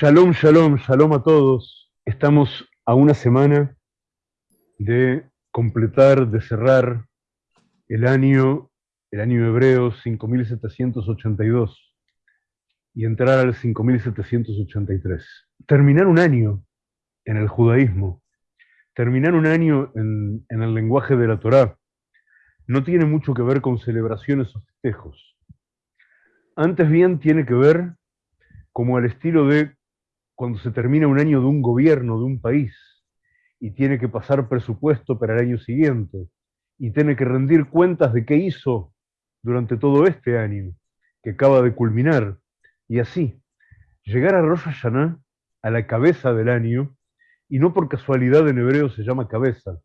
Shalom, shalom, shalom a todos. Estamos a una semana de completar, de cerrar el año, el año hebreo 5782 y entrar al 5783. Terminar un año en el judaísmo, terminar un año en, el lenguaje de la Torá, no tiene mucho que ver con celebraciones o festejos. Antes bien tiene que ver como al estilo de cuando se termina un año de un gobierno, de un país, y tiene que pasar presupuesto para el año siguiente, y tiene que rendir cuentas de qué hizo durante todo este año, que acaba de culminar, y así, llegar a Rosh Hashanah, a la cabeza del año, y no por casualidad en hebreo se llama cabeza.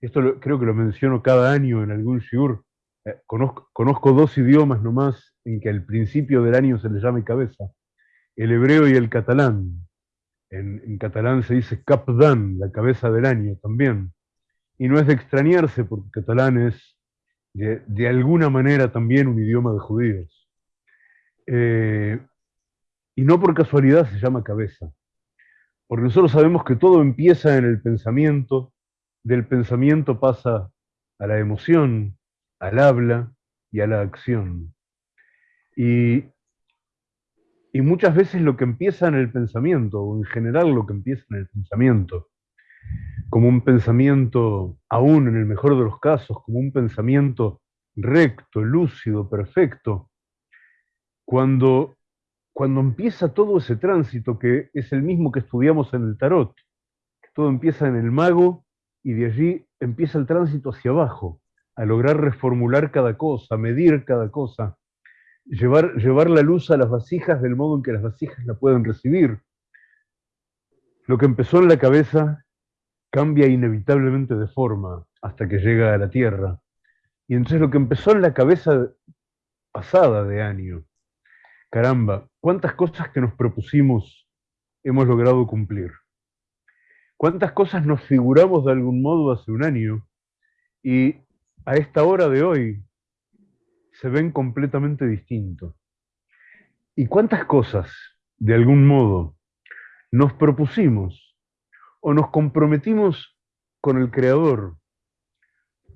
Esto creo que lo menciono cada año en algún shiur. Eh, conozco, conozco dos idiomas nomás en que al principio del año se le llame cabeza el hebreo y el catalán. En, catalán se dice capdan, la cabeza del año también. Y no es de extrañarse porque catalán es de, alguna manera también un idioma de judíos. Eh, y no por casualidad se llama cabeza. Porque nosotros sabemos que todo empieza en el pensamiento, del pensamiento pasa a la emoción, al habla y a la acción. Y y muchas veces lo que empieza en el pensamiento, o en general lo que empieza en el pensamiento, como un pensamiento, aún en el mejor de los casos, como un pensamiento recto, lúcido, perfecto, cuando, cuando empieza todo ese tránsito que es el mismo que estudiamos en el tarot, todo empieza en el mago y de allí empieza el tránsito hacia abajo, a lograr reformular cada cosa, medir cada cosa, llevar, llevar la luz a las vasijas del modo en que las vasijas la pueden recibir. Lo que empezó en la cabeza cambia inevitablemente de forma hasta que llega a la tierra. Y entonces lo que empezó en la cabeza pasada de año, caramba, cuántas cosas que nos propusimos hemos logrado cumplir. Cuántas cosas nos figuramos de algún modo hace un año y a esta hora de hoy se ven completamente distintos. ¿Y cuántas cosas, de algún modo, nos propusimos o nos comprometimos con el Creador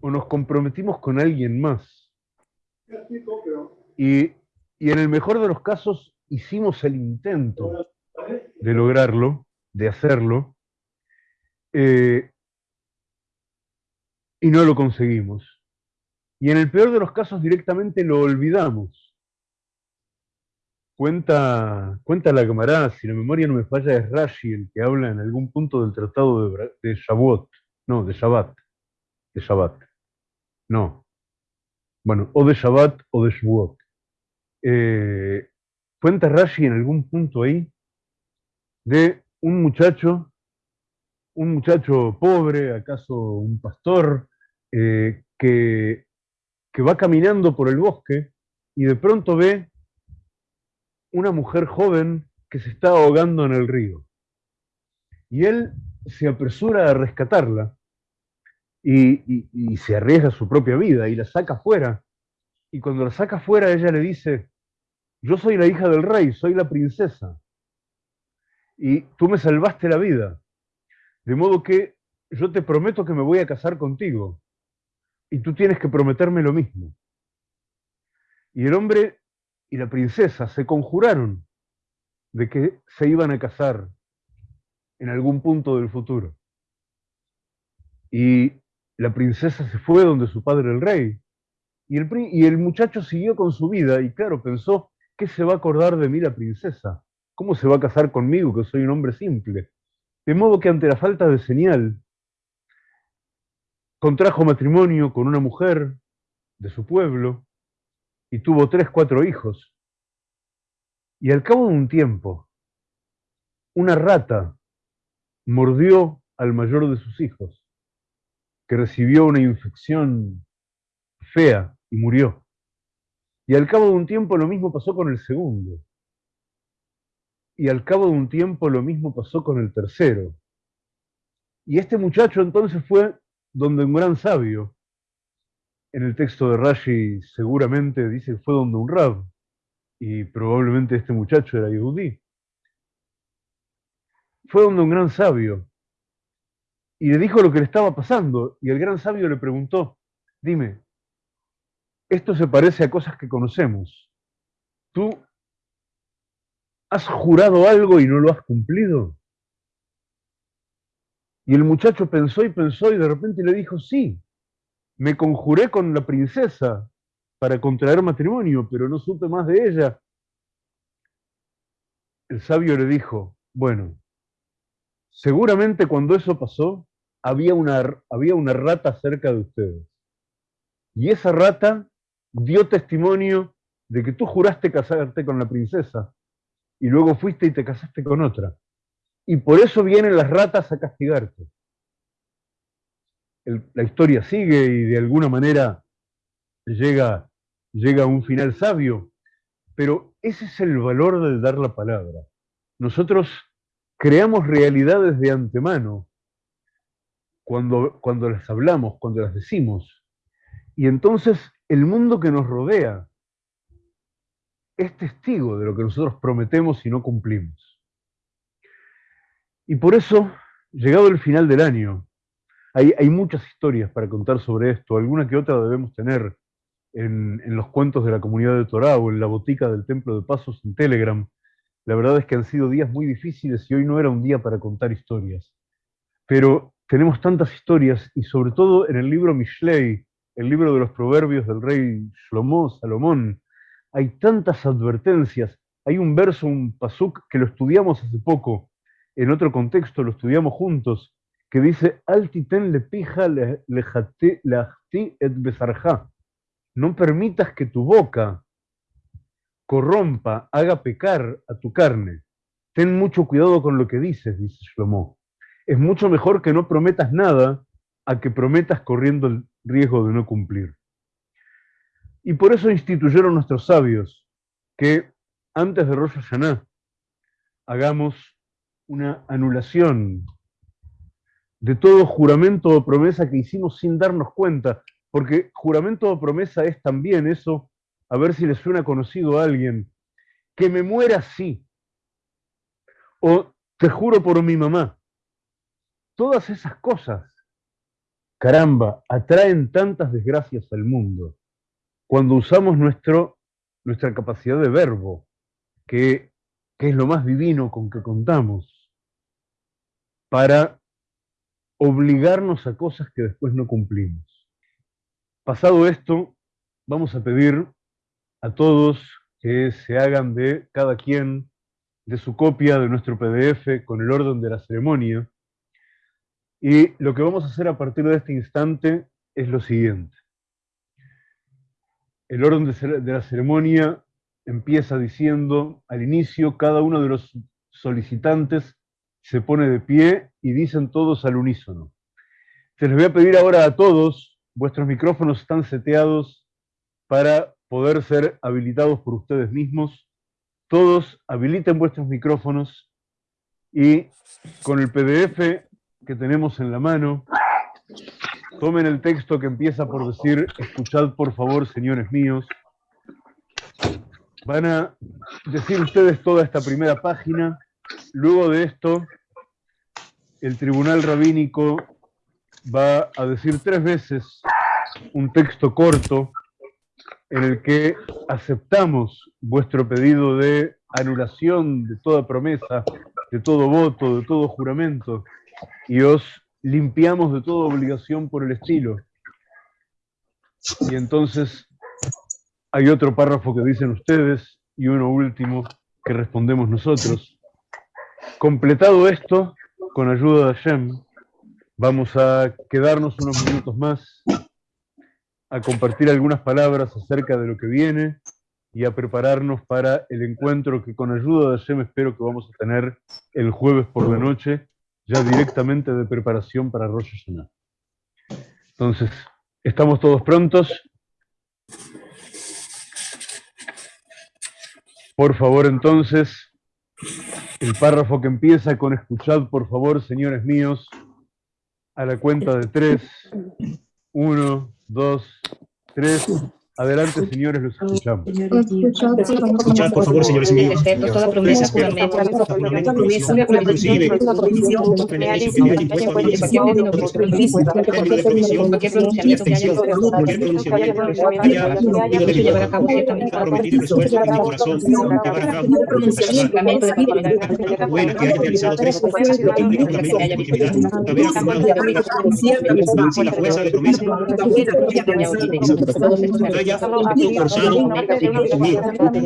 o nos comprometimos con alguien más? Y, en el mejor de los casos hicimos el intento de lograrlo, de hacerlo, eh, y no lo conseguimos. Y en el peor de los casos directamente lo olvidamos. Cuenta, cuenta la camarada, si la memoria no me falla, es Rashi el que habla en algún punto del tratado de, de. No, de Shabbat. De Shabbat. No. Bueno, o de Shabbat o de Shavuot. Eh, cuenta Rashi en algún punto ahí de un muchacho, un muchacho pobre, acaso un pastor, eh, que que va caminando por el bosque y de pronto ve una mujer joven que se está ahogando en el río. Y él se apresura a rescatarla y, se arriesga su propia vida y la saca fuera. Y cuando la saca fuera, ella le dice, yo soy la hija del rey, soy la princesa. Y tú me salvaste la vida. De modo que yo te prometo que me voy a casar contigo y tú tienes que prometerme lo mismo. Y el hombre y la princesa se conjuraron de que se iban a casar en algún punto del futuro. Y la princesa se fue donde su padre el rey. Y el, muchacho siguió con su vida y claro, pensó, ¿qué se va a acordar de mí la princesa? ¿Cómo se va a casar conmigo que soy un hombre simple? De modo que ante la falta de señal contrajo matrimonio con una mujer de su pueblo y tuvo tres, cuatro hijos. Y al cabo de un tiempo, una rata mordió al mayor de sus hijos, que recibió una infección fea y murió. Y al cabo de un tiempo lo mismo pasó con el segundo. Y al cabo de un tiempo lo mismo pasó con el tercero. Y este muchacho entonces fue donde un gran sabio, en el texto de Rashi seguramente dice fue donde un rab, y probablemente este muchacho era yudí. fue donde un gran sabio y le dijo lo que le estaba pasando. Y el gran sabio le preguntó, dime, esto se parece a cosas que conocemos. ¿Tú has jurado algo y no lo has cumplido? Y el muchacho pensó y pensó y de repente le dijo, sí, me conjuré con la princesa para contraer matrimonio, pero no supe más de ella. El sabio le dijo, bueno, seguramente cuando eso pasó, había una, había una rata cerca de ustedes. Y esa rata dio testimonio de que tú juraste casarte con la princesa y luego fuiste y te casaste con otra. Y por eso vienen las ratas a castigarte. la historia sigue y de alguna manera llega, llega a un final sabio, pero ese es el valor de dar la palabra. Nosotros creamos realidades de antemano cuando, cuando las hablamos, cuando las decimos. Y entonces el mundo que nos rodea es testigo de lo que nosotros prometemos y no cumplimos. Y por eso, llegado el final del año, hay, muchas historias para contar sobre esto, alguna que otra debemos tener en, los cuentos de la comunidad de Torah o en la botica del Templo de Pasos en Telegram. La verdad es que han sido días muy difíciles y hoy no era un día para contar historias. Pero tenemos tantas historias y sobre todo en el libro Mishlei, el libro de los proverbios del rey Shlomo, Salomón, hay tantas advertencias. Hay un verso, un pasuk, que lo estudiamos hace poco, en otro contexto lo estudiamos juntos, que dice, Altiten le pija le et besarja. No permitas que tu boca corrompa, haga pecar a tu carne. Ten mucho cuidado con lo que dices, dice Shlomo. Es mucho mejor que no prometas nada a que prometas corriendo el riesgo de no cumplir. Y por eso instituyeron nuestros sabios que antes de Rosh Hashanah hagamos una anulación de todo juramento o promesa que hicimos sin darnos cuenta, porque juramento o promesa es también eso, a ver si le suena conocido a alguien, que me muera así, o te juro por mi mamá. Todas esas cosas, caramba, atraen tantas desgracias al mundo. Cuando usamos nuestro, nuestra capacidad de verbo, que, que es lo más divino con que contamos, para obligarnos a cosas que después no cumplimos. Pasado esto, vamos a pedir a todos que se hagan de cada quien de su copia de nuestro PDF con el orden de la ceremonia. Y lo que vamos a hacer a partir de este instante es lo siguiente. El orden de la ceremonia empieza diciendo, al inicio, cada uno de los solicitantes se pone de pie y dicen todos al unísono. Se les voy a pedir ahora a todos, vuestros micrófonos están seteados para poder ser habilitados por ustedes mismos. Todos habiliten vuestros micrófonos y con el PDF que tenemos en la mano, Tomen el texto que empieza por decir, escuchad por favor, señores míos. Van a decir ustedes toda esta primera página. Luego de esto, el tribunal rabínico va a decir tres veces un texto corto en el que aceptamos vuestro pedido de anulación de toda promesa, de todo voto, de todo juramento, y os limpiamos de toda obligación por el estilo. Y entonces hay otro párrafo que dicen ustedes y uno último que respondemos nosotros. Completado esto, con ayuda de Hashem, vamos a quedarnos unos minutos más a compartir algunas palabras acerca de lo que viene y a prepararnos para el encuentro que con ayuda de Hashem espero que vamos a tener el jueves por la noche ya directamente de preparación para Rosh Hashanah. Entonces, ¿estamos todos prontos? Por favor, entonces, el párrafo que empieza con escuchad, por favor, señores míos, a la cuenta de tres. Uno, dos, tres. Adelante, señores, los escuchamos. Escuchad, por favor, señores míos. Respeto toda promesa, juramento, inclusive, beneficio que me haya impuesto a mí esa término de provisión, cualquier pronunciamiento que haya cualquier pronunciamiento haya ido de mi llevar a cabo parte, ciertamente ha prometido esfuerzo en mi corazón, llevar a cabo juramento de fidelidad, tanto buena que haya realizado tres cosas, lo que implica un lamento de integridad, haber afirmado si la fuerza de promesa todos estos me haya forzado conmigo.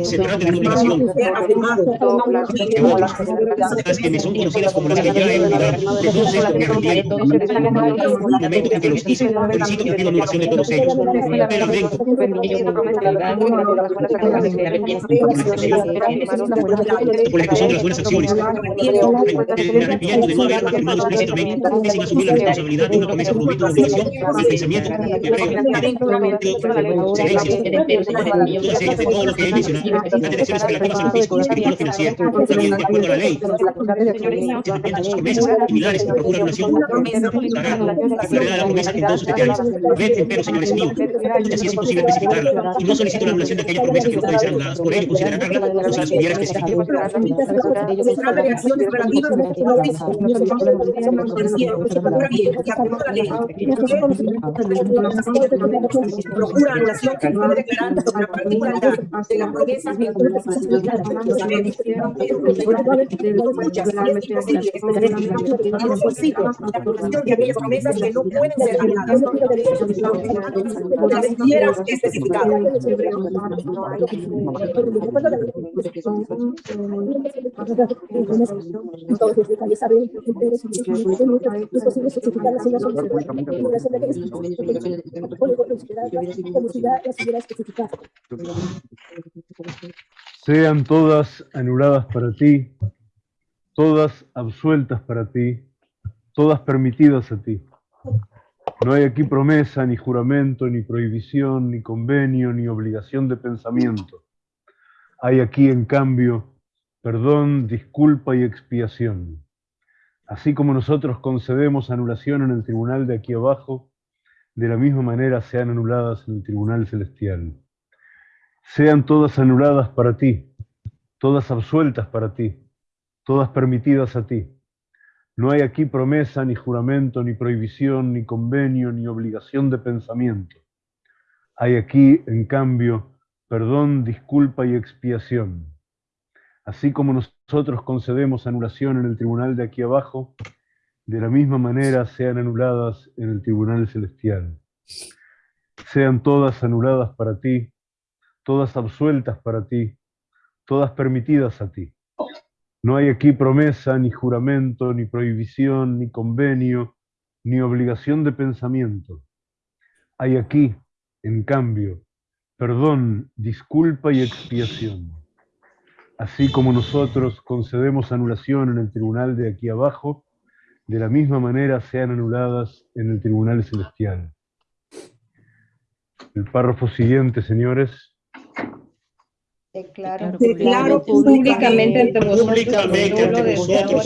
Se trata de una obligación que las que me son conocidas como las que ya he olvidado, de todos estos me arrepiento. Un momento en que los hice, felicito y pido anulación de todos ellos. Pero lamento por la ejecución de las buenas acciones. Me arrepiento de no haber afirmado explícitamente que sin asumir la responsabilidad de una promesa comprometo una obligación, mi pensamiento, creo, ellas de todo lo que he mencionado, las relativas oficio espiritual o financiero, también de acuerdo a la ley, se sus promesas similares que procura dará la la promesa en todos sus detalles. Ved, empero, señores míos, que así es imposible especificarla, y no solicito la anulación de aquella promesa que no puede ser anulada, por ello considerarla como si las hubiera especificado. procura anulación que no declarando sobre la particularidad de la promesa la protección de aquellas promesas que no pueden ser anuladas. La quiera especificada. Todos los detalles saben que es posible especificar la sean todas anuladas para ti, todas absueltas para ti, todas permitidas a ti. No hay aquí promesa, ni juramento, ni prohibición, ni convenio, ni obligación de pensamiento. Hay aquí, en cambio, perdón, disculpa y expiación. Así como nosotros concedemos anulación en el tribunal de aquí abajo, de la misma manera sean anuladas en el tribunal celestial. Sean todas anuladas para ti, todas absueltas para ti, todas permitidas a ti. No hay aquí promesa, ni juramento, ni prohibición, ni convenio, ni obligación de pensamiento. Hay aquí, en cambio, perdón, disculpa y expiación. Así como nosotros concedemos anulación en el tribunal de aquí abajo, de la misma manera sean anuladas en el tribunal celestial. Sean todas anuladas para ti, todas absueltas para ti, todas permitidas a ti. No hay aquí promesa, ni juramento, ni prohibición, ni convenio, ni obligación de pensamiento. Hay aquí, en cambio, perdón, disculpa y expiación. Así como nosotros concedemos anulación en el tribunal de aquí abajo, de la misma manera sean anuladas en el tribunal celestial. El párrafo siguiente, señores. Declaro, declaro públicamente ante vosotros, públicamente ante vosotros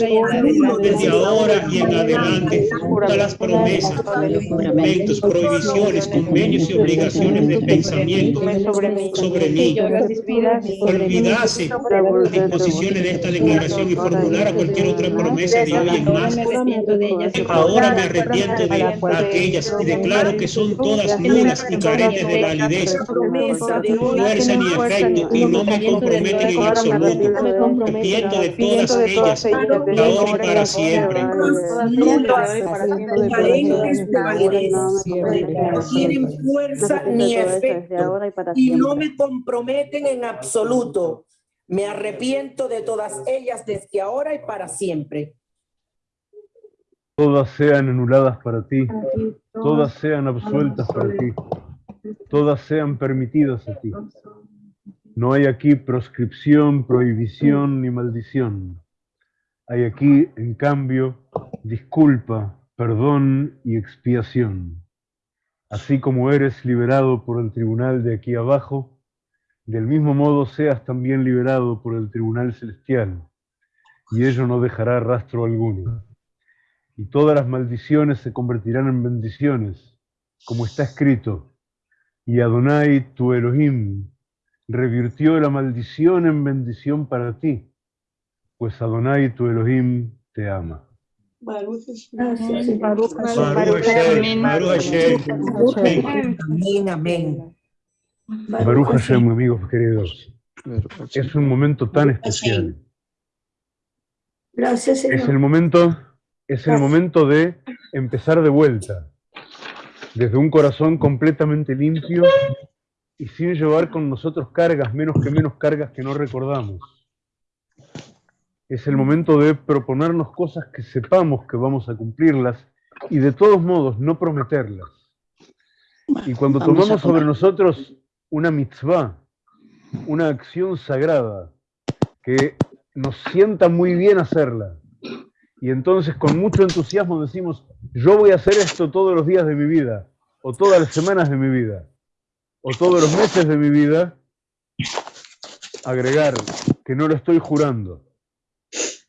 desde ahora y en adelante todas las promesas, juramentos, prohibiciones, convenios y obligaciones de pensamiento sobre mí. Olvidase las disposiciones de esta declaración y formular a cualquier otra promesa de hoy en más. Ahora me arrepiento de aquellas y declaro que son todas nulas y carentes de validez, fuerza ni efecto y no me comprometen en absoluto. Arrepiento de todas ellas, ahora y para siempre. No tienen fuerza ni efecto y no me comprometen en absoluto. Me arrepiento de todas ellas desde ahora y para siempre. Todas sean anuladas para ti, todas sean absueltas para ti, todas sean permitidas a ti. No hay aquí proscripción, prohibición ni maldición. Hay aquí, en cambio, disculpa, perdón y expiación. Así como eres liberado por el tribunal de aquí abajo, del mismo modo seas también liberado por el tribunal celestial, y ello no dejará rastro alguno. Y todas las maldiciones se convertirán en bendiciones, como está escrito, Y Adonai, tu Elohim, revirtió la maldición en bendición para ti, pues Adonai, tu Elohim, te ama. Baruch Hashem, Baruch Hashem. Amén. Amén, amén. Baruch Hashem, amigos queridos. Es un momento tan especial. Gracias, Es Señor. el momento, es el momento de empezar de vuelta, desde un corazón completamente limpio y sin llevar con nosotros cargas, menos que menos cargas que no recordamos. Es el momento de proponernos cosas que sepamos que vamos a cumplirlas y de todos modos no prometerlas. Y cuando Vamos tomamos sobre nosotros una mitzvah, una acción sagrada, que nos sienta muy bien hacerla, y entonces con mucho entusiasmo decimos, yo voy a hacer esto todos los días de mi vida, o todas las semanas de mi vida, o todos los meses de mi vida, agregar que no lo estoy jurando,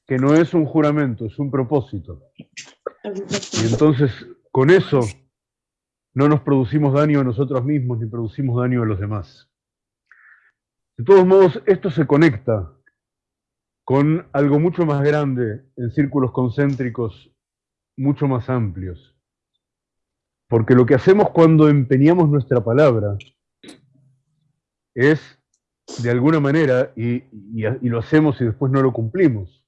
que no es un juramento, es un propósito. Y entonces, con eso, no nos producimos daño a nosotros mismos ni producimos daño a los demás. De todos modos, esto se conecta con algo mucho más grande en círculos concéntricos mucho más amplios. Porque lo que hacemos cuando empeñamos nuestra palabra es, de alguna manera, y, lo hacemos y después no lo cumplimos,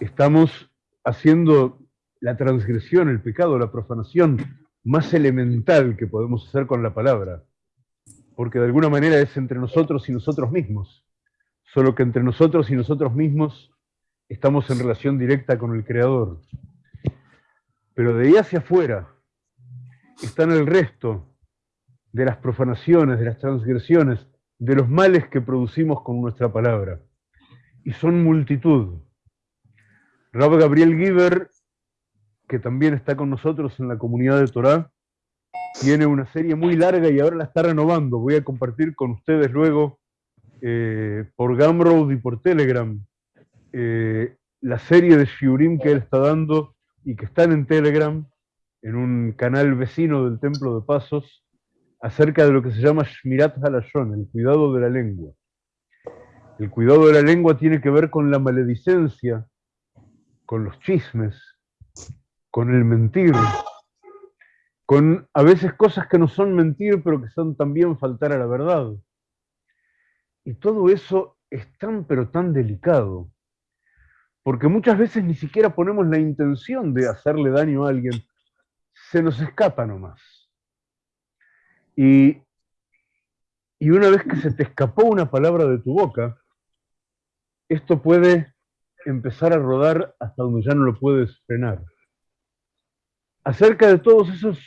estamos haciendo la transgresión, el pecado, la profanación más elemental que podemos hacer con la palabra. Porque de alguna manera es entre nosotros y nosotros mismos. Solo que entre nosotros y nosotros mismos estamos en relación directa con el Creador. Pero de ahí hacia afuera están el resto de las profanaciones, de las transgresiones, de los males que producimos con nuestra palabra. Y son multitud. Rab Gabriel Giver, que también está con nosotros en la comunidad de Torah, tiene una serie muy larga y ahora la está renovando. Voy a compartir con ustedes luego eh, por Gumroad y por Telegram eh, la serie de Shiurim que él está dando y que están en Telegram, en un canal vecino del Templo de Pasos, acerca de lo que se llama Shmirat Halashon, el cuidado de la lengua. El cuidado de la lengua tiene que ver con la maledicencia, con los chismes, con el mentir, con a veces cosas que no son mentir, pero que son también faltar a la verdad. Y todo eso es tan pero tan delicado, porque muchas veces ni siquiera ponemos la intención de hacerle daño a alguien, se nos escapa nomás. Y, y una vez que se te escapó una palabra de tu boca, esto puede empezar a rodar hasta donde ya no lo puedes frenar. Acerca de todos esos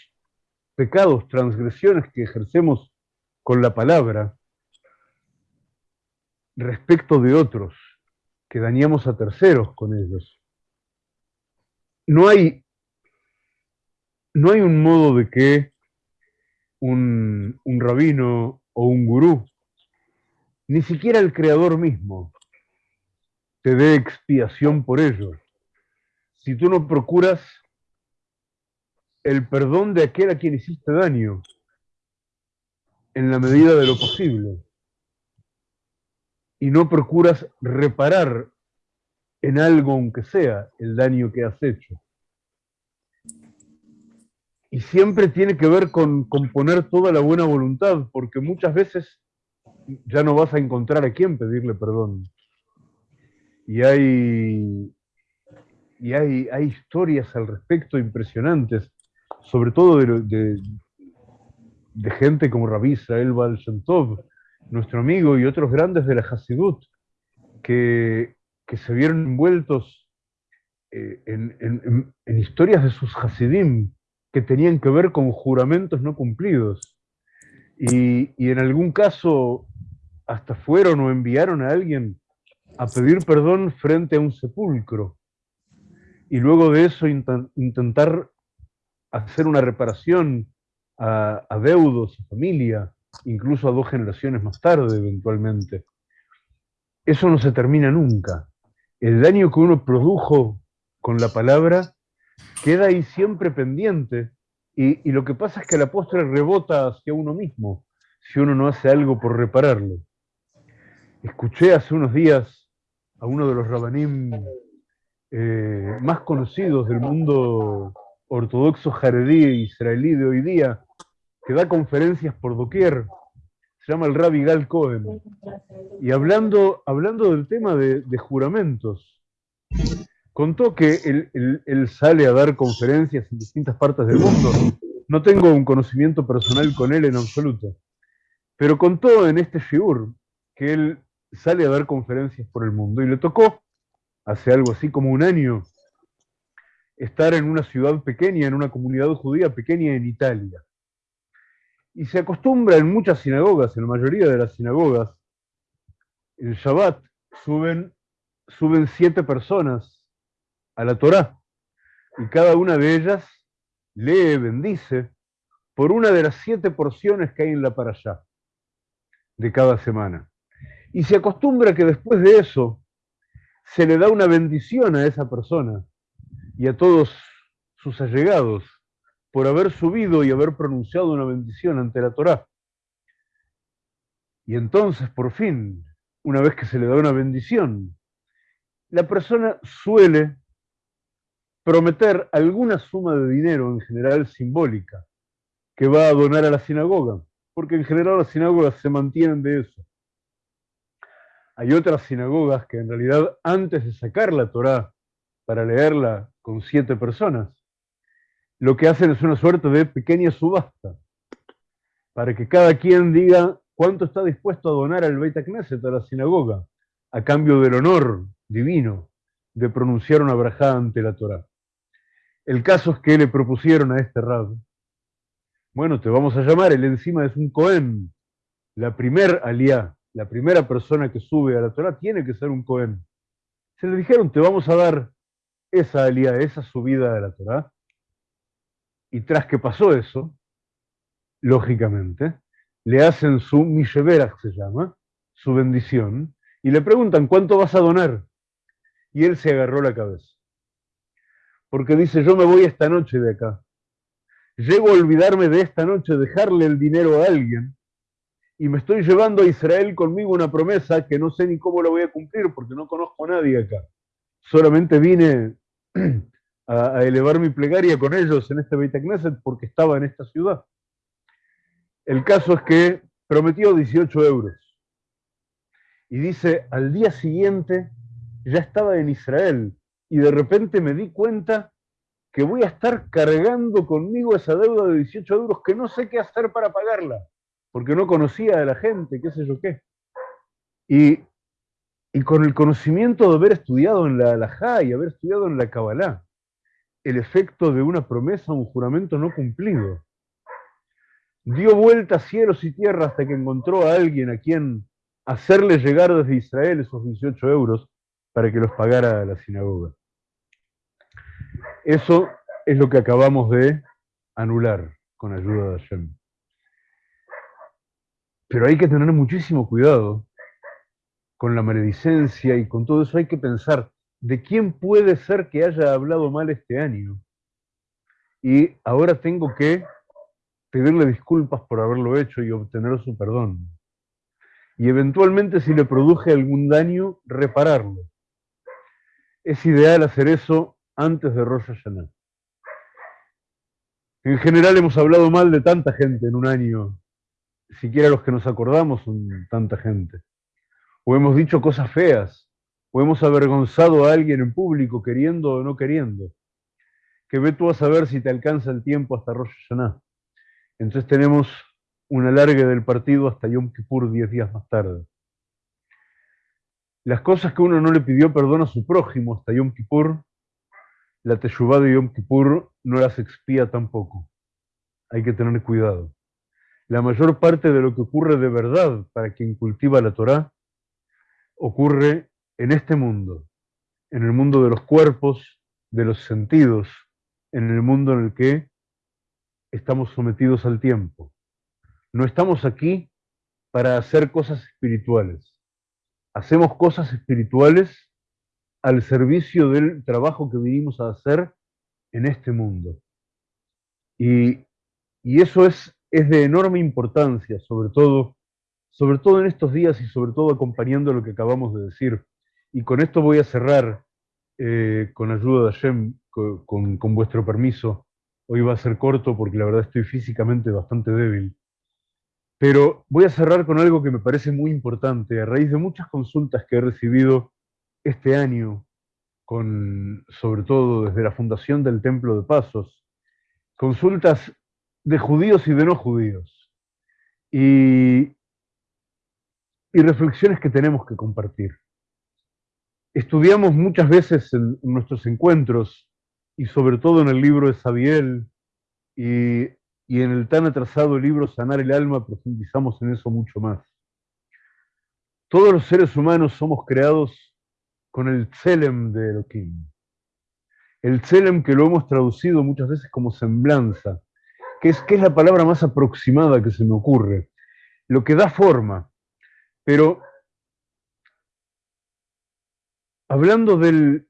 pecados, transgresiones que ejercemos con la palabra respecto de otros, que dañamos a terceros con ellos. No hay, no hay un modo de que un, un rabino o un gurú, ni siquiera el creador mismo, te dé expiación por ello. Si tú no procuras el perdón de aquel a quien hiciste daño, en la medida de lo posible, y no procuras reparar en algo, aunque sea, el daño que has hecho. Y siempre tiene que ver con, con poner toda la buena voluntad, porque muchas veces ya no vas a encontrar a quién pedirle perdón. Y hay, y hay, hay historias al respecto impresionantes, sobre todo de, de, de gente como Rabbi Israel Baal nuestro amigo, y otros grandes de la Hasidut, que, que se vieron envueltos eh, en, en- en- en historias de sus Hasidim que tenían que ver con juramentos no cumplidos. Y, y en algún caso hasta fueron o enviaron a alguien a pedir perdón frente a un sepulcro. Y luego de eso inten- intentar hacer una reparación a, a deudos, a familia, incluso a dos generaciones más tarde eventualmente. Eso no se termina nunca. El daño que uno produjo con la palabra queda ahí siempre pendiente Y, lo que pasa es que la postre rebota hacia uno mismo si uno no hace algo por repararlo. Escuché hace unos días a uno de los rabanim eh, más conocidos del mundo ortodoxo jaredí e israelí de hoy día, que da conferencias por doquier, se llama el Rabbi Gal Cohen. Y hablando, hablando del tema de, juramentos, contó que él, sale a dar conferencias en distintas partes del mundo. No tengo un conocimiento personal con él en absoluto, pero contó en este shiur que él sale a dar conferencias por el mundo y le tocó, hace algo así como un año, estar en una ciudad pequeña, en una comunidad judía pequeña en Italia. Y se acostumbra en muchas sinagogas, en la mayoría de las sinagogas, el Shabbat suben, suben siete personas a la Torá y cada una de ellas lee, bendice por una de las siete porciones que hay en la allá de cada semana. Y se acostumbra que después de eso se le da una bendición a esa persona y a todos sus allegados por haber subido y haber pronunciado una bendición ante la Torá. Y entonces, por fin, una vez que se le da una bendición, la persona suele prometer alguna suma de dinero, en general simbólica, que va a donar a la sinagoga, porque en general las sinagogas se mantienen de eso. Hay otras sinagogas que en realidad antes de sacar la Torá para leerla con siete personas, lo que hacen es una suerte de pequeña subasta, para que cada quien diga cuánto está dispuesto a donar al Beit Knesset, a la sinagoga, a cambio del honor divino de pronunciar una brajá ante la Torá. El caso es que le propusieron a este rab, bueno, te vamos a llamar, él encima es un Cohen, la primer aliá, la primera persona que sube a la Torah tiene que ser un Cohen. Se le dijeron, te vamos a dar esa alía, esa subida de la Torah. Y tras que pasó eso, lógicamente, le hacen su Misheverach, se llama, su bendición, y le preguntan, ¿cuánto vas a donar? Y él se agarró la cabeza. Porque dice, yo me voy esta noche de acá. Llego a olvidarme de esta noche, dejarle el dinero a alguien, y me estoy llevando a Israel conmigo una promesa que no sé ni cómo la voy a cumplir porque no conozco a nadie acá. Solamente vine a, elevar mi plegaria con ellos en este Beit Knesset porque estaba en esta ciudad. El caso es que prometió 18 euros. Y dice, al día siguiente ya estaba en Israel y de repente me di cuenta que voy a estar cargando conmigo esa deuda de 18 euros que no sé qué hacer para pagarla, porque no conocía a la gente, qué sé yo qué. Y y con el conocimiento de haber estudiado en la Alajá y haber estudiado en la Kabbalah, el efecto de una promesa, un juramento no cumplido. Dio vuelta cielos y tierra hasta que encontró a alguien a quien hacerle llegar desde Israel esos 18 euros para que los pagara a la sinagoga. Eso es lo que acabamos de anular con ayuda de Hashem. Pero hay que tener muchísimo cuidado con la maledicencia y con todo eso, hay que pensar, ¿de quién puede ser que haya hablado mal este año? Y ahora tengo que pedirle disculpas por haberlo hecho y obtener su perdón. Y eventualmente, si le produje algún daño, repararlo. Es ideal hacer eso antes de Rosh Hashanah. En general hemos hablado mal de tanta gente en un año, siquiera los que nos acordamos son tanta gente o hemos dicho cosas feas, o hemos avergonzado a alguien en público queriendo o no queriendo, que ve tú a saber si te alcanza el tiempo hasta Rosh Hashanah. Entonces tenemos un alargue del partido hasta Yom Kippur diez días más tarde. Las cosas que uno no le pidió perdón a su prójimo hasta Yom Kippur, la Teshuvah de Yom Kippur no las expía tampoco. Hay que tener cuidado. La mayor parte de lo que ocurre de verdad para quien cultiva la Torah ocurre en este mundo, en el mundo de los cuerpos, de los sentidos, en el mundo en el que estamos sometidos al tiempo. No estamos aquí para hacer cosas espirituales. Hacemos cosas espirituales al servicio del trabajo que vinimos a hacer en este mundo. Y y eso es, es de enorme importancia, sobre todo, sobre todo en estos días y sobre todo acompañando lo que acabamos de decir. Y con esto voy a cerrar, eh, con ayuda de Hashem, con, con vuestro permiso. Hoy va a ser corto porque la verdad estoy físicamente bastante débil. Pero voy a cerrar con algo que me parece muy importante. A raíz de muchas consultas que he recibido este año, con, sobre todo desde la fundación del Templo de Pasos, consultas de judíos y de no judíos, y, y reflexiones que tenemos que compartir. Estudiamos muchas veces en, nuestros encuentros, y sobre todo en el libro de Sabiel, y y en el tan atrasado libro Sanar el Alma profundizamos en eso mucho más. Todos los seres humanos somos creados con el Tselem de Elohim. El Tselem que lo hemos traducido muchas veces como semblanza, que es, que es la palabra más aproximada que se me ocurre, lo que da forma. Pero hablando del,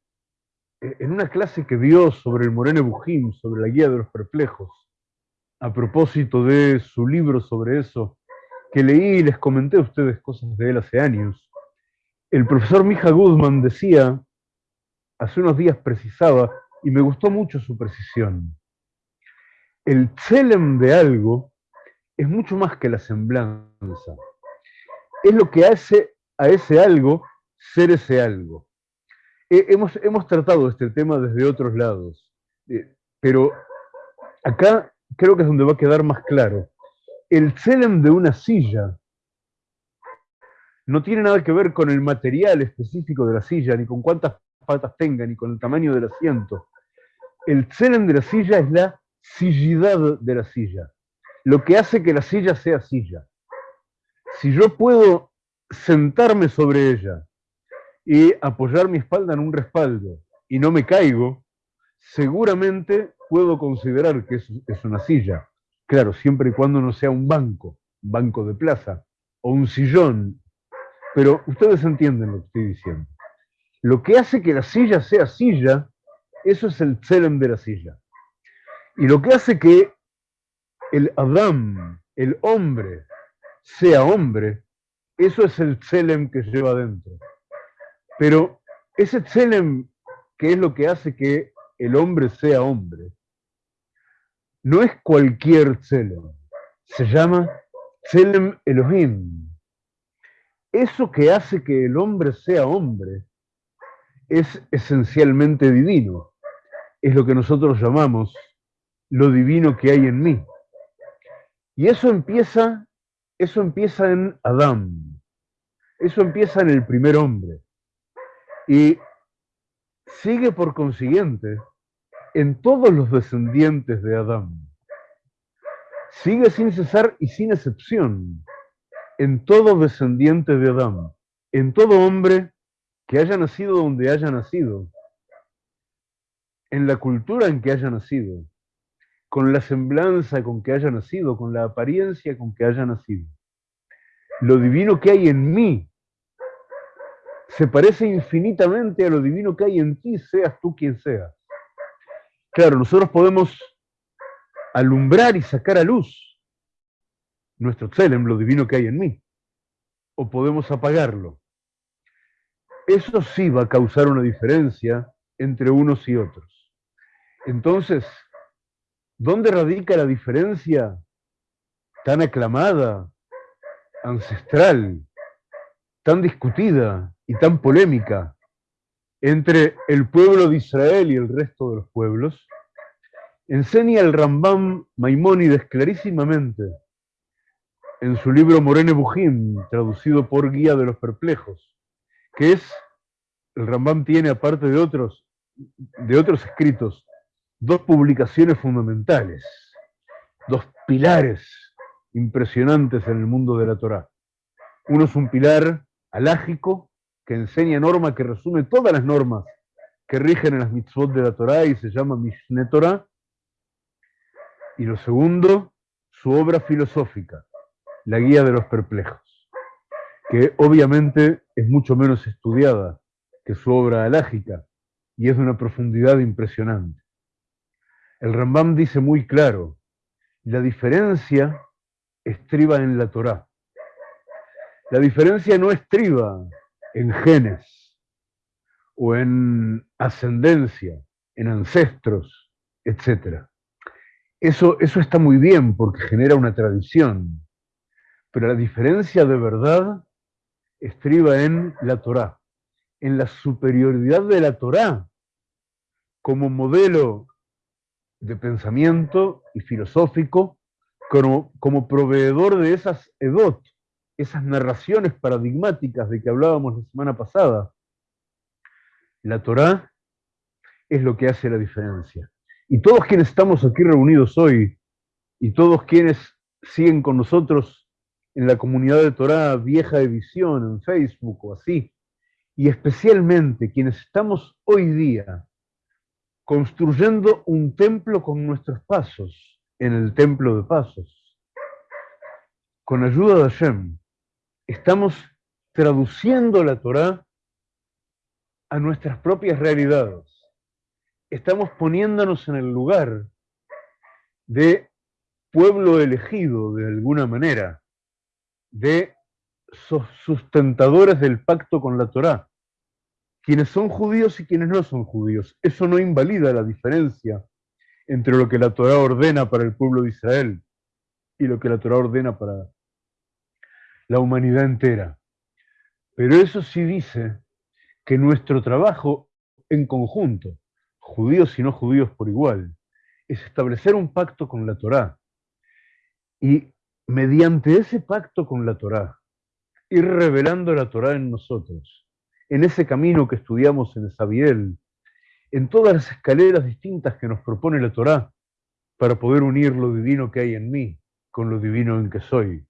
en una clase que dio sobre el Morene Bujim, sobre la guía de los perplejos, a propósito de su libro sobre eso, que leí y les comenté a ustedes cosas de él hace años. El profesor Mija Guzmán decía, hace unos días precisaba, y me gustó mucho su precisión, el tselem de algo es mucho más que la semblanza. Es lo que hace a ese algo ser ese algo. hemos, hemos tratado este tema desde otros lados, eh, pero acá creo que es donde va a quedar más claro. El tselem de una silla no tiene nada que ver con el material específico de la silla, ni con cuántas patas tenga, ni con el tamaño del asiento. El tselem de la silla es la sillidad de la silla, lo que hace que la silla sea silla. Si yo puedo sentarme sobre ella y apoyar mi espalda en un respaldo y no me caigo, seguramente puedo considerar que es, una silla. Claro, siempre y cuando no sea un banco, un banco de plaza, o un sillón. Pero ustedes entienden lo que estoy diciendo. Lo que hace que la silla sea silla, eso es el tselem de la silla. Y lo que hace que el Adam, el hombre, sea hombre, eso es el tselem que lleva adentro. Pero ese tselem, que es lo que hace que el hombre sea hombre, no es cualquier Tselem, se llama Tselem Elohim. Eso que hace que el hombre sea hombre es esencialmente divino. Es lo que nosotros llamamos lo divino que hay en mí. Y eso empieza, eso empieza en Adán. Eso empieza en el primer hombre. Y sigue por consiguiente en todos los descendientes de Adán. Sigue sin cesar y sin excepción en todo descendiente de Adán, en todo hombre que haya nacido donde haya nacido, en la cultura en que haya nacido, con la semblanza con que haya nacido, con la apariencia con que haya nacido. Lo divino que hay en mí se parece infinitamente a lo divino que hay en ti, seas tú quien seas. Claro, nosotros podemos alumbrar y sacar a luz nuestro tselem, lo divino que hay en mí, o podemos apagarlo. Eso sí va a causar una diferencia entre unos y otros. Entonces, ¿dónde radica la diferencia tan aclamada, ancestral, tan discutida y tan polémica entre el pueblo de Israel y el resto de los pueblos, enseña el Rambam Maimónides clarísimamente en su libro Morene Bujim, traducido por Guía de los Perplejos, que es, el Rambam tiene, aparte de otros, de otros escritos, dos publicaciones fundamentales, dos pilares impresionantes en el mundo de la Torá. Uno es un pilar alágico, que enseña norma que resume todas las normas que rigen en las mitzvot de la Torah y se llama Mishne Torah. Y lo segundo, su obra filosófica, La Guía de los Perplejos, que obviamente es mucho menos estudiada que su obra alágica y es de una profundidad impresionante. El Rambam dice muy claro La diferencia estriba en la Torá. La diferencia no estriba en genes o en ascendencia, en ancestros, etc. Eso, eso está muy bien porque genera una tradición, pero la diferencia de verdad estriba en la Torá, en la superioridad de la Torá como modelo de pensamiento y filosófico, como, como proveedor de esas edot, esas narraciones paradigmáticas de que hablábamos la semana pasada. La Torá es lo que hace la diferencia. Y todos quienes estamos aquí reunidos hoy, y todos quienes siguen con nosotros en la comunidad de Torá Vieja Edición, en Facebook o así, y especialmente quienes estamos hoy día construyendo un templo con nuestros pasos, en el templo de pasos. Con ayuda de Hashem, estamos traduciendo la Torá a nuestras propias realidades. Estamos poniéndonos en el lugar de pueblo elegido de alguna manera, de sustentadores del pacto con la Torá quienes son judíos y quienes no son judíos. Eso no invalida la diferencia entre lo que la Torah ordena para el pueblo de Israel y lo que la Torah ordena para la humanidad entera. Pero eso sí dice que nuestro trabajo en conjunto, judíos y no judíos por igual, es establecer un pacto con la Torá. Y mediante ese pacto con la Torá, ir revelando la Torá en nosotros en ese camino que estudiamos en Sabiel, en todas las escaleras distintas que nos propone la Torá, para poder unir lo divino que hay en mí con lo divino en que soy.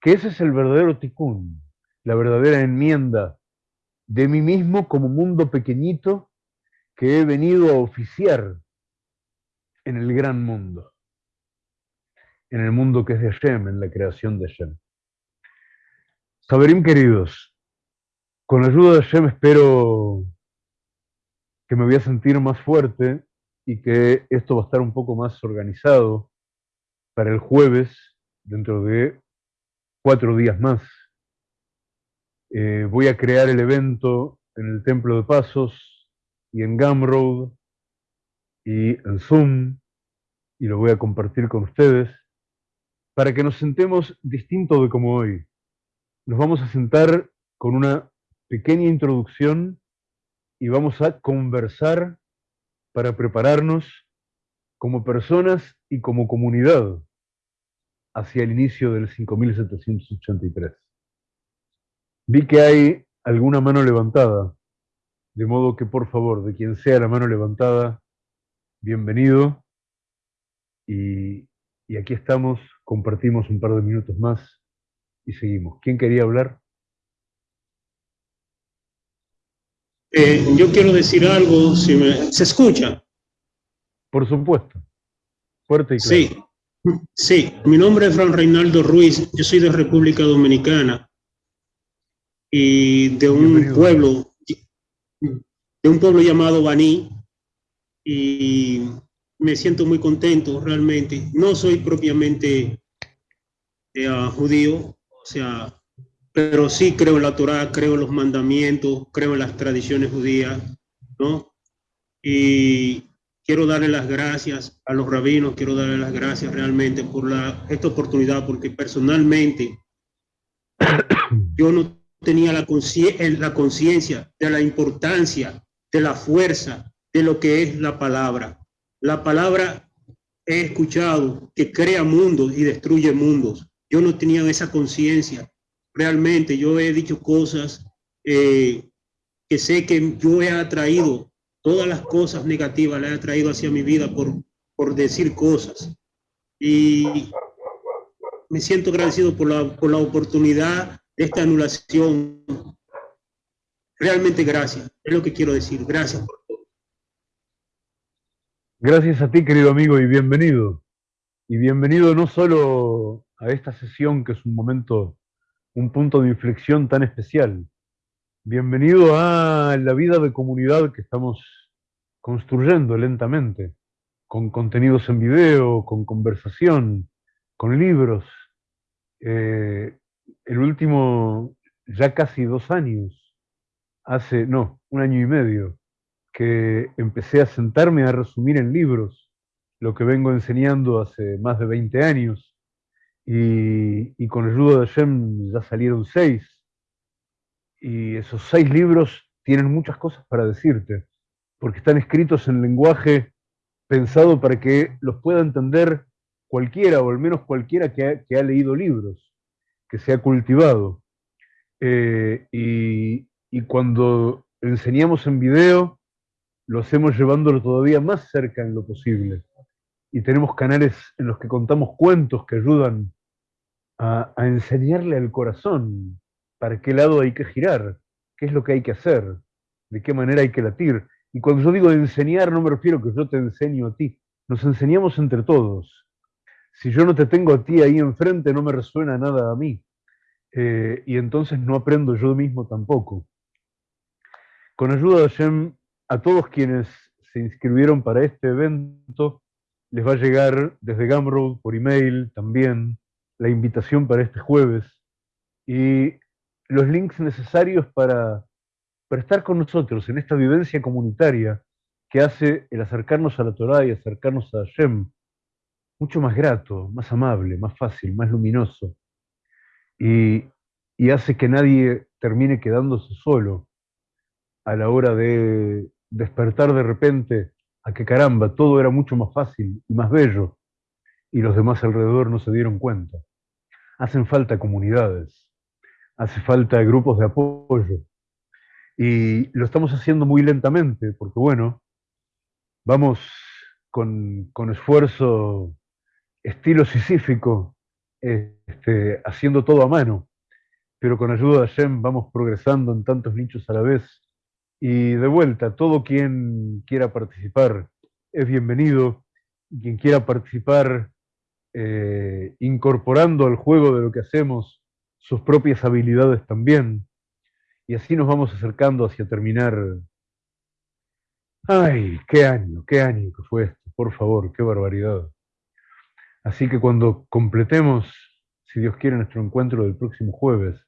Que ese es el verdadero tikkun, la verdadera enmienda de mí mismo como mundo pequeñito que he venido a oficiar en el gran mundo, en el mundo que es de Hashem, en la creación de Hashem. Saberim queridos, con la ayuda de Hashem espero que me voy a sentir más fuerte y que esto va a estar un poco más organizado para el jueves, dentro de cuatro días más. Eh, voy a crear el evento en el Templo de Pasos y en Gumroad y en Zoom y lo voy a compartir con ustedes para que nos sentemos distinto de como hoy. Nos vamos a sentar con una pequeña introducción y vamos a conversar para prepararnos como personas y como comunidad hacia el inicio del 5783. Vi que hay alguna mano levantada, de modo que por favor, de quien sea la mano levantada, bienvenido. Y, y aquí estamos, compartimos un par de minutos más y seguimos. ¿Quién quería hablar? Eh, yo quiero decir algo, si me, ¿se escucha? Por supuesto. Fuerte y claro. Sí, sí. Mi nombre es Fran Reinaldo Ruiz, yo soy de República Dominicana y de un Bienvenido. pueblo, de un pueblo llamado Baní y me siento muy contento realmente. No soy propiamente eh, judío, o sea, pero sí creo en la Torá, creo en los mandamientos, creo en las tradiciones judías, ¿no? Y quiero darle las gracias a los rabinos, quiero darle las gracias realmente por la, esta oportunidad, porque personalmente yo no tenía la conciencia de la importancia, de la fuerza, de lo que es la palabra. La palabra he escuchado que crea mundos y destruye mundos. Yo no tenía esa conciencia realmente yo he dicho cosas eh, que sé que yo he atraído, todas las cosas negativas las he atraído hacia mi vida por, por decir cosas. Y me siento agradecido por la, por la oportunidad de esta anulación. Realmente gracias, es lo que quiero decir. Gracias por todo. Gracias a ti, querido amigo, y bienvenido. Y bienvenido no solo a esta sesión, que es un momento un punto de inflexión tan especial. Bienvenido a la vida de comunidad que estamos construyendo lentamente, con contenidos en video, con conversación, con libros. Eh, el último, ya casi dos años, hace, no, un año y medio, que empecé a sentarme a resumir en libros lo que vengo enseñando hace más de 20 años. Y, y con ayuda de Hashem ya salieron seis. Y esos seis libros tienen muchas cosas para decirte, porque están escritos en lenguaje pensado para que los pueda entender cualquiera, o al menos cualquiera que ha, leído libros, que se ha cultivado. Eh, y, cuando enseñamos en video, lo hacemos llevándolo todavía más cerca en lo posible. Y tenemos canales en los que contamos cuentos que ayudan a, enseñarle al corazón para qué lado hay que girar, qué es lo que hay que hacer, de qué manera hay que latir. Y cuando yo digo enseñar, no me refiero a que yo te enseño a ti. Nos enseñamos entre todos. Si yo no te tengo a ti ahí enfrente, no me resuena nada a mí. Eh, y entonces no aprendo yo mismo tampoco. Con ayuda de Hashem, a todos quienes se inscribieron para este evento, les va a llegar desde Gumroad por email también la invitación para este jueves y los links necesarios para para estar con nosotros en esta vivencia comunitaria que hace el acercarnos a la Torah y acercarnos a Hashem mucho más grato, más amable, más fácil, más luminoso. Y, y hace que nadie termine quedándose solo a la hora de despertar de repente a que caramba, todo era mucho más fácil y más bello, y los demás alrededor no se dieron cuenta. Hacen falta comunidades, hace falta grupos de apoyo, y lo estamos haciendo muy lentamente, porque bueno, vamos con, esfuerzo estilo sisífico, este, haciendo todo a mano, pero con ayuda de Hashem vamos progresando en tantos nichos a la vez. Y de vuelta, todo quien quiera participar es bienvenido. Quien quiera participar eh, incorporando al juego de lo que hacemos sus propias habilidades también, y así nos vamos acercando hacia terminar. Ay, qué año, qué año que fue esto, por favor, qué barbaridad. Así que cuando completemos, si Dios quiere, nuestro encuentro del próximo jueves,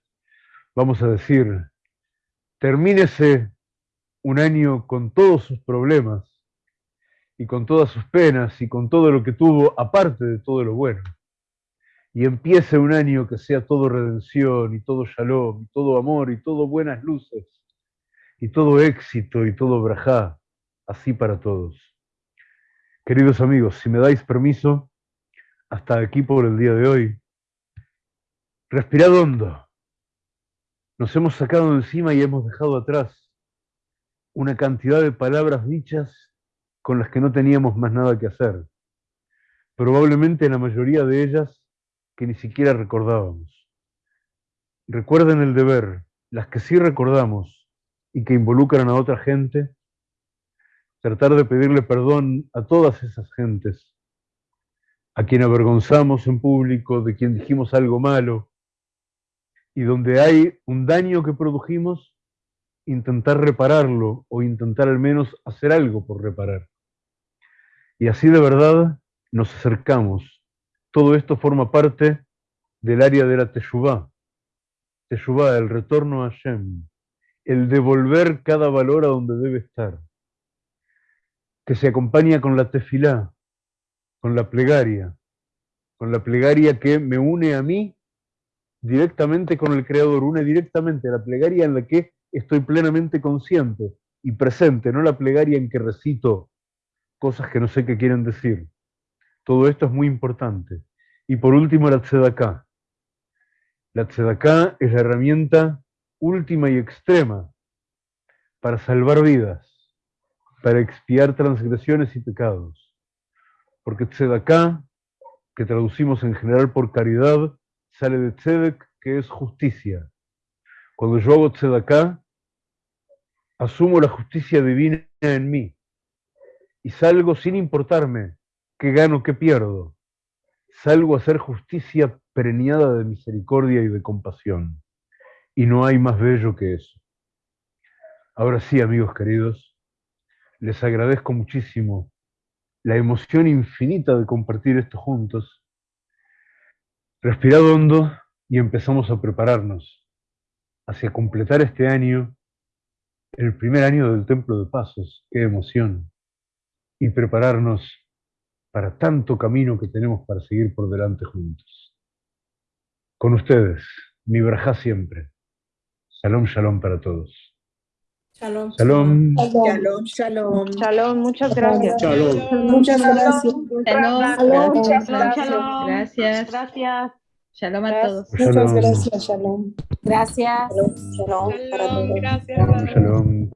vamos a decir, termínese un año con todos sus problemas y con todas sus penas y con todo lo que tuvo, aparte de todo lo bueno y empiece un año que sea todo redención y todo shalom, y todo amor y todo buenas luces y todo éxito y todo brajá, así para todos. Queridos amigos, si me dais permiso, hasta aquí por el día de hoy. Respirad hondo. Nos hemos sacado encima y hemos dejado atrás una cantidad de palabras dichas con las que no teníamos más nada que hacer. Probablemente la mayoría de ellas que ni siquiera recordábamos. Recuerden el deber, las que sí recordamos y que involucran a otra gente, tratar de pedirle perdón a todas esas gentes, a quien avergonzamos en público, de quien dijimos algo malo, y donde hay un daño que produjimos, intentar repararlo o intentar al menos hacer algo por reparar. Y así de verdad nos acercamos todo esto forma parte del área de la Teshuvah. Teshuvah, el retorno a Hashem, el devolver cada valor a donde debe estar, que se acompaña con la tefilá, con la plegaria, con la plegaria que me une a mí directamente con el Creador, une directamente la plegaria en la que estoy plenamente consciente y presente, no la plegaria en que recito cosas que no sé qué quieren decir. Todo esto es muy importante. Y por último, la tzedaká. La tzedaká es la herramienta última y extrema para salvar vidas, para expiar transgresiones y pecados. Porque tzedaká, que traducimos en general por caridad, sale de tzedek, que es justicia. Cuando yo hago tzedaká, asumo la justicia divina en mí y salgo sin importarme qué gano, qué pierdo. Salgo a hacer justicia preñada de misericordia y de compasión. Y no hay más bello que eso. Ahora sí, amigos queridos, les agradezco muchísimo la emoción infinita de compartir esto juntos, respirad hondo y empezamos a prepararnos hacia completar este año, el primer año del Templo de Pasos, qué emoción, y prepararnos para tanto camino que tenemos para seguir por delante juntos. Con ustedes, mi braja siempre. Shalom, shalom para todos. Shalom. Shalom. Shalom, shalom. Shalom, muchas gracias. Shalom. Muchas gracias. Shalom, Muchas gracias. Shalom. Gracias. Gracias. Shalom a todos. Muchas Shalom. gracias, Shalom. Gracias. Shalom para todos. Gracias. Shalom, shalom.